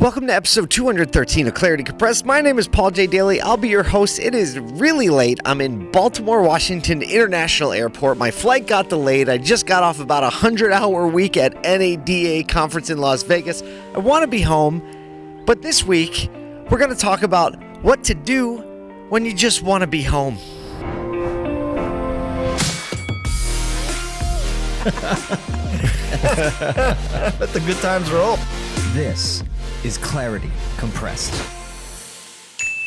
Welcome to episode 213 of Clarity Compressed. My name is Paul J. Daly. I'll be your host. It is really late. I'm in Baltimore, Washington International Airport. My flight got delayed. I just got off about a 100 hour week at NADA conference in Las Vegas. I want to be home, but this week we're going to talk about what to do when you just want to be home. Let the good times roll. This is Clarity Compressed.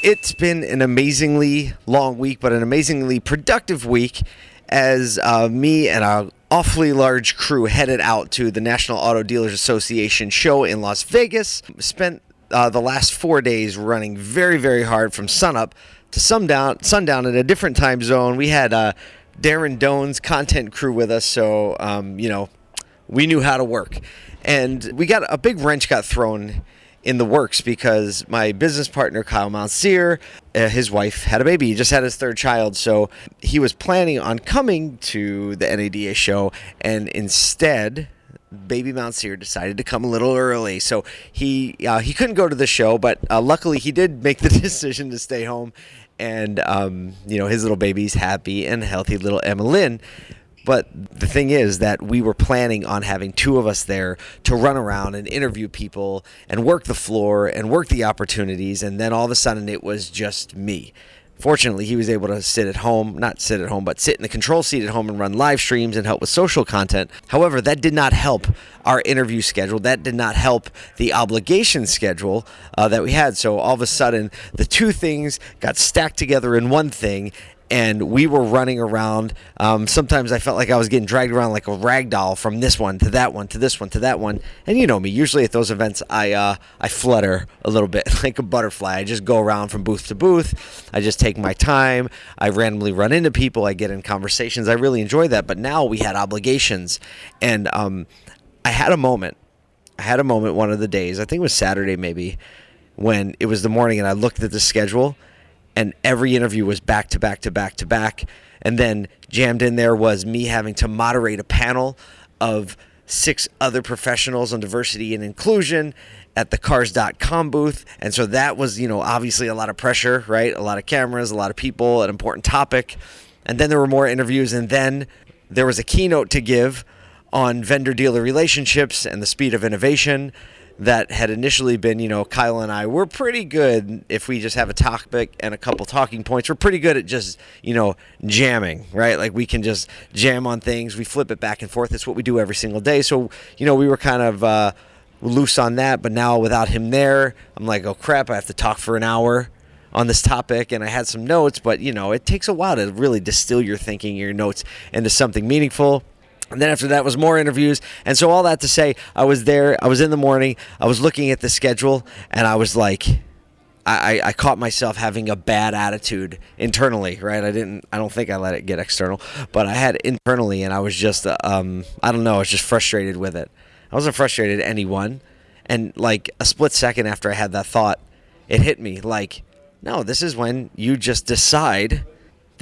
It's been an amazingly long week, but an amazingly productive week as uh, me and our awfully large crew headed out to the National Auto Dealers Association show in Las Vegas. Spent uh, the last four days running very, very hard from sunup to sundown, sundown in a different time zone. We had uh, Darren Doan's content crew with us, so um, you know we knew how to work, and we got a big wrench got thrown in the works because my business partner Kyle Mountsier, uh, his wife had a baby. He just had his third child, so he was planning on coming to the NADA show, and instead. Baby Mountsier decided to come a little early, so he uh, he couldn't go to the show. But uh, luckily, he did make the decision to stay home, and um, you know his little baby's happy and healthy, little Emma Lynn. But the thing is that we were planning on having two of us there to run around and interview people and work the floor and work the opportunities. And then all of a sudden it was just me. Fortunately, he was able to sit at home, not sit at home, but sit in the control seat at home and run live streams and help with social content. However, that did not help our interview schedule. That did not help the obligation schedule uh, that we had. So all of a sudden, the two things got stacked together in one thing, and we were running around. Um, sometimes I felt like I was getting dragged around like a rag doll from this one to that one to this one to that one. And you know me, usually at those events, I uh, I flutter a little bit like a butterfly. I just go around from booth to booth. I just take my time. I randomly run into people. I get in conversations. I really enjoy that. But now we had obligations, and um, I had a moment. I had a moment one of the days. I think it was Saturday maybe, when it was the morning, and I looked at the schedule and every interview was back to back to back to back. And then jammed in there was me having to moderate a panel of six other professionals on diversity and inclusion at the cars.com booth. And so that was, you know, obviously a lot of pressure, right? A lot of cameras, a lot of people, an important topic. And then there were more interviews. And then there was a keynote to give on vendor dealer relationships and the speed of innovation that had initially been, you know, Kyle and I, we're pretty good if we just have a topic and a couple talking points. We're pretty good at just, you know, jamming, right? Like we can just jam on things. We flip it back and forth. It's what we do every single day. So, you know, we were kind of uh, loose on that. But now without him there, I'm like, oh crap, I have to talk for an hour on this topic and I had some notes, but you know, it takes a while to really distill your thinking, your notes into something meaningful. And then after that was more interviews. And so all that to say, I was there, I was in the morning, I was looking at the schedule, and I was like, I, I caught myself having a bad attitude internally, right? I didn't, I don't think I let it get external, but I had internally, and I was just, um, I don't know, I was just frustrated with it. I wasn't frustrated at anyone. And like a split second after I had that thought, it hit me like, no, this is when you just decide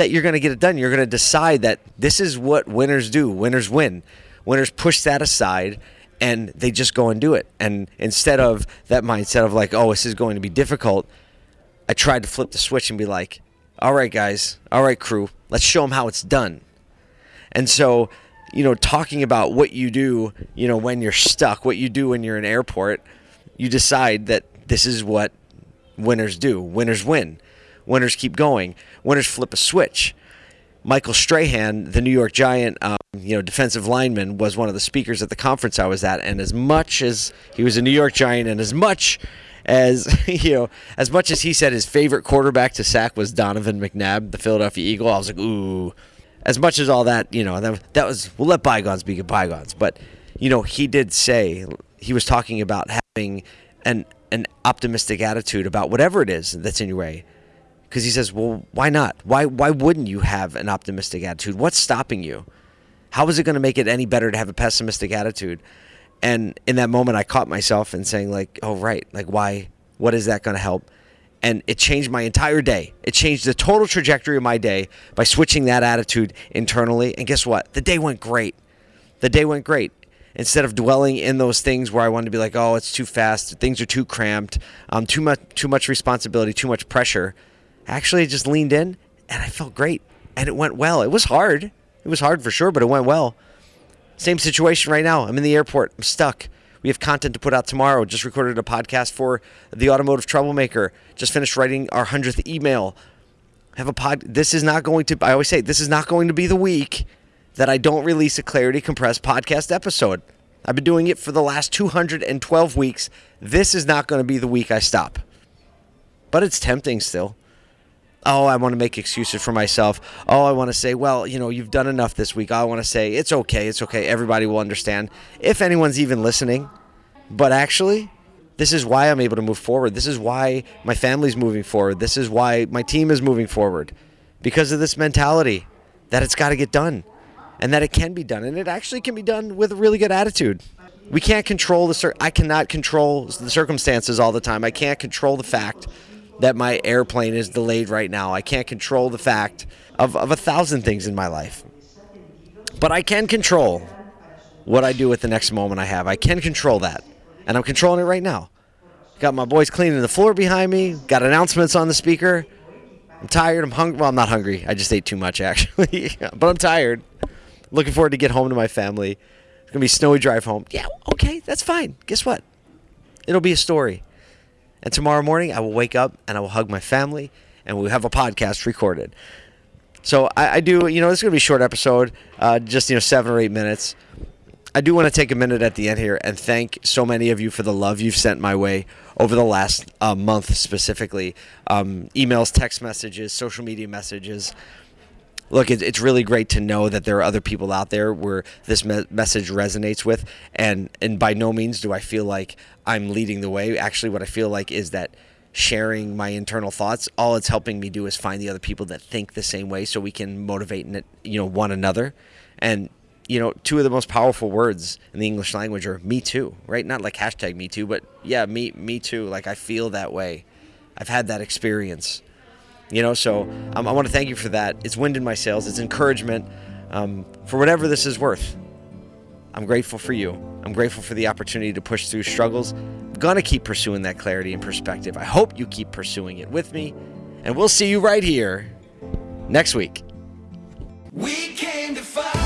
that you're going to get it done. You're going to decide that this is what winners do. Winners win. Winners push that aside and they just go and do it. And instead of that mindset of like, oh, this is going to be difficult, I tried to flip the switch and be like, all right, guys, all right, crew, let's show them how it's done. And so, you know, talking about what you do, you know, when you're stuck, what you do when you're in airport, you decide that this is what winners do. Winners win. Winners keep going. Winners flip a switch. Michael Strahan, the New York Giant, um, you know, defensive lineman, was one of the speakers at the conference I was at. And as much as he was a New York Giant, and as much as you know, as much as he said his favorite quarterback to sack was Donovan McNabb, the Philadelphia Eagle, I was like, ooh. As much as all that, you know, that, that was we'll let bygones be bygones. But you know, he did say he was talking about having an an optimistic attitude about whatever it is that's in your way because he says, "Well, why not? Why why wouldn't you have an optimistic attitude? What's stopping you? How is it going to make it any better to have a pessimistic attitude?" And in that moment, I caught myself and saying, "Like, oh right, like why? What is that going to help?" And it changed my entire day. It changed the total trajectory of my day by switching that attitude internally. And guess what? The day went great. The day went great. instead of dwelling in those things where I wanted to be like, oh, it's too fast, things are too cramped, um, too much, too much responsibility, too much pressure. Actually, just leaned in and I felt great, and it went well. It was hard. It was hard for sure, but it went well. Same situation right now. I'm in the airport. I'm stuck. We have content to put out tomorrow. Just recorded a podcast for the Automotive Troublemaker. Just finished writing our hundredth email. Have a pod. This is not going to. I always say this is not going to be the week that I don't release a Clarity Compressed podcast episode. I've been doing it for the last 212 weeks. This is not going to be the week I stop. But it's tempting still. Oh, I want to make excuses for myself. Oh, I want to say, well, you know, you've done enough this week. I want to say, it's okay. It's okay. Everybody will understand. If anyone's even listening. But actually, this is why I'm able to move forward. This is why my family's moving forward. This is why my team is moving forward. Because of this mentality that it's got to get done and that it can be done. And it actually can be done with a really good attitude. We can't control the I cannot control the circumstances all the time. I can't control the fact that my airplane is delayed right now. I can't control the fact of, of a thousand things in my life. But I can control what I do with the next moment I have. I can control that. And I'm controlling it right now. Got my boys cleaning the floor behind me, got announcements on the speaker. I'm tired. I'm hungry. Well, I'm not hungry. I just ate too much, actually. but I'm tired. Looking forward to get home to my family. It's going to be snowy drive home. Yeah, okay, that's fine. Guess what? It'll be a story. And tomorrow morning, I will wake up and I will hug my family and we'll have a podcast recorded. So I, I do, you know, this is going to be a short episode, uh, just, you know, seven or eight minutes. I do want to take a minute at the end here and thank so many of you for the love you've sent my way over the last uh, month specifically. Um, emails, text messages, social media messages. Look, it, it's really great to know that there are other people out there where this me- message resonates with, and and by no means do I feel like I'm leading the way. Actually, what I feel like is that sharing my internal thoughts, all it's helping me do is find the other people that think the same way, so we can motivate you know one another, and you know, two of the most powerful words in the English language are "me too," right? Not like hashtag "me too," but yeah, me me too. Like I feel that way. I've had that experience. You know, so um, I want to thank you for that. It's wind in my sails. It's encouragement um, for whatever this is worth. I'm grateful for you. I'm grateful for the opportunity to push through struggles. I'm gonna keep pursuing that clarity and perspective. I hope you keep pursuing it with me, and we'll see you right here next week. We came to fight.